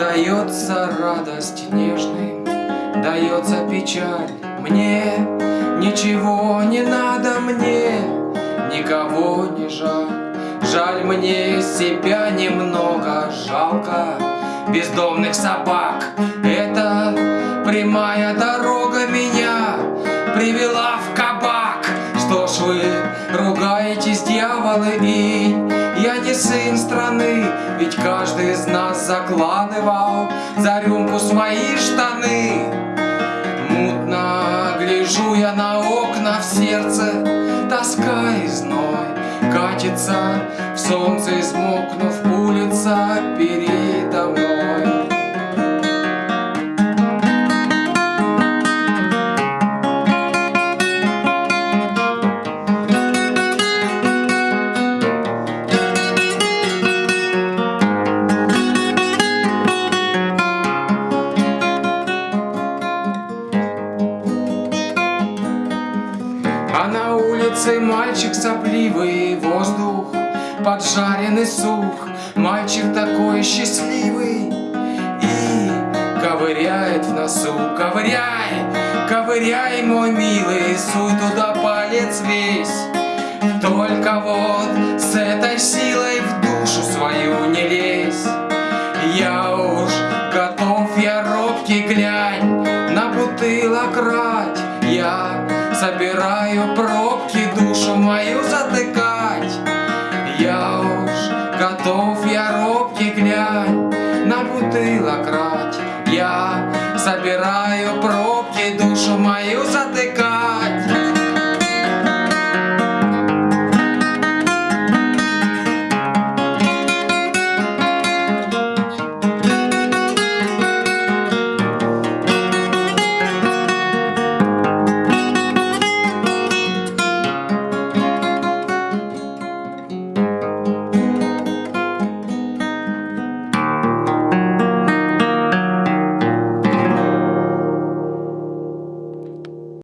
Дается радость нежной, дается печаль мне. Ничего не надо мне, никого не жаль. Жаль мне себя немного, жалко бездомных собак. Это прямая дорога меня привела в кабак. Что ж вы ругаетесь, дьяволы, и я не сын страны, ведь как закладывал за рюмку свои штаны. Мутно гляжу я на окна в сердце, тоска и зной катится в солнце, измокнув улица передо улице мальчик сопливый, воздух поджаренный сух, Мальчик такой счастливый и ковыряет в носу. Ковыряй, ковыряй, мой милый, суй туда палец весь. Только вот с этой силой в душу свою не лезь. Я уж готов, я робкий глянь, на бутылок рать. Я Собираю пробки душу мою затыкать. Я уж готов, я робкий глянь на бутылок рать. Я собираю пробки душу мою затыкать.